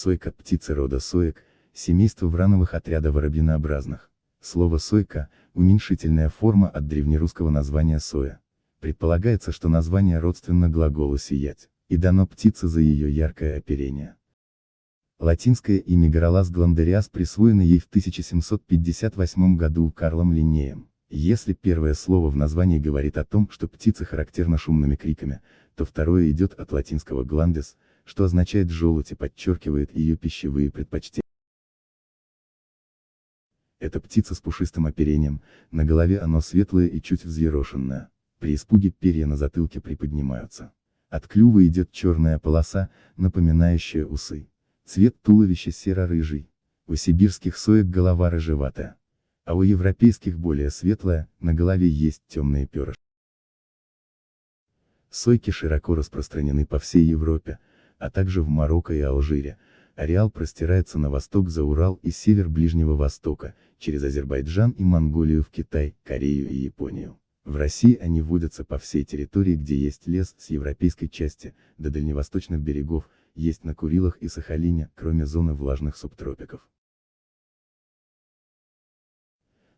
Сойка – птица рода соек, семейство врановых отряда воробьинообразных. Слово «сойка» – уменьшительная форма от древнерусского названия «соя». Предполагается, что название родственно глаголу «сиять», и дано птице за ее яркое оперение. Латинское имя Горолас гландериас присвоено ей в 1758 году Карлом Линнеем. Если первое слово в названии говорит о том, что птица характерна шумными криками, то второе идет от латинского «glandis», что означает «желудь» и подчеркивает ее пищевые предпочтения. Это птица с пушистым оперением, на голове оно светлое и чуть взъерошенное. При испуге перья на затылке приподнимаются. От клюва идет черная полоса, напоминающая усы. Цвет туловища серо-рыжий. У сибирских соек голова рыжеватая. А у европейских более светлая, на голове есть темные перышки. Сойки широко распространены по всей Европе, а также в Марокко и Алжире. Ареал простирается на восток за Урал и север Ближнего Востока, через Азербайджан и Монголию в Китай, Корею и Японию. В России они водятся по всей территории, где есть лес, с европейской части, до дальневосточных берегов, есть на Курилах и Сахалине, кроме зоны влажных субтропиков.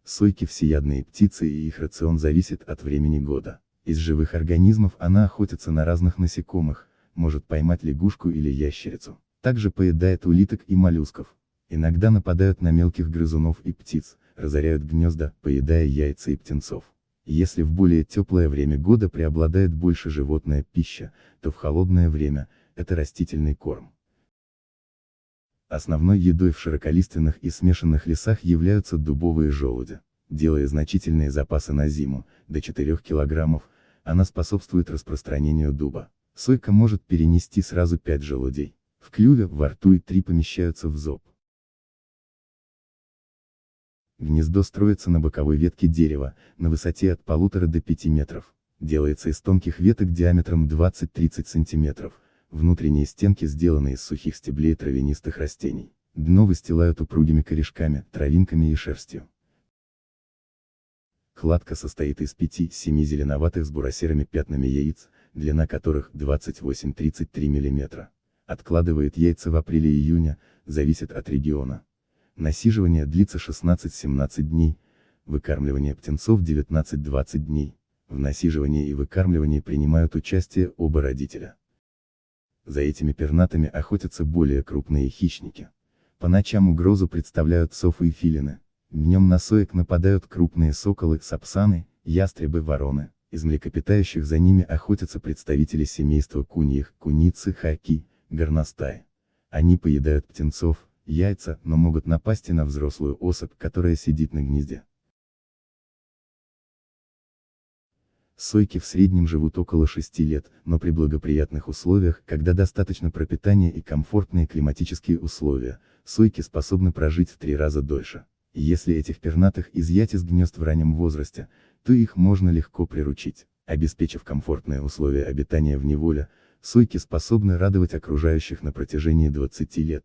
Сойки всеядные птицы и их рацион зависит от времени года. Из живых организмов она охотится на разных насекомых, может поймать лягушку или ящерицу. Также поедает улиток и моллюсков. Иногда нападают на мелких грызунов и птиц, разоряют гнезда, поедая яйца и птенцов. Если в более теплое время года преобладает больше животная пища, то в холодное время – это растительный корм. Основной едой в широколиственных и смешанных лесах являются дубовые желуди. Делая значительные запасы на зиму, до 4 килограммов, она способствует распространению дуба. Сойка может перенести сразу 5 желудей. В клюве, во рту и 3 помещаются в зоб. Гнездо строится на боковой ветке дерева, на высоте от полутора до 5 метров. Делается из тонких веток диаметром 20-30 сантиметров. Внутренние стенки сделаны из сухих стеблей травянистых растений. Дно выстилают упругими корешками, травинками и шерстью. Кладка состоит из 5-7 зеленоватых с буросерыми пятнами яиц, длина которых 28-33 мм. Откладывает яйца в апреле-июне, зависит от региона. Насиживание длится 16-17 дней, выкармливание птенцов 19-20 дней. В насиживании и выкармливании принимают участие оба родителя. За этими пернатами охотятся более крупные хищники. По ночам угрозу представляют софы и филины. Днем на соек нападают крупные соколы, сапсаны, ястребы, вороны. Из млекопитающих за ними охотятся представители семейства куньих, куницы, хаки, горностаи. Они поедают птенцов, яйца, но могут напасть и на взрослую особь, которая сидит на гнезде. Сойки в среднем живут около 6 лет, но при благоприятных условиях, когда достаточно пропитания и комфортные климатические условия, сойки способны прожить в три раза дольше. Если этих пернатых изъять из гнезд в раннем возрасте, то их можно легко приручить. Обеспечив комфортные условия обитания в неволе, сойки способны радовать окружающих на протяжении 20 лет.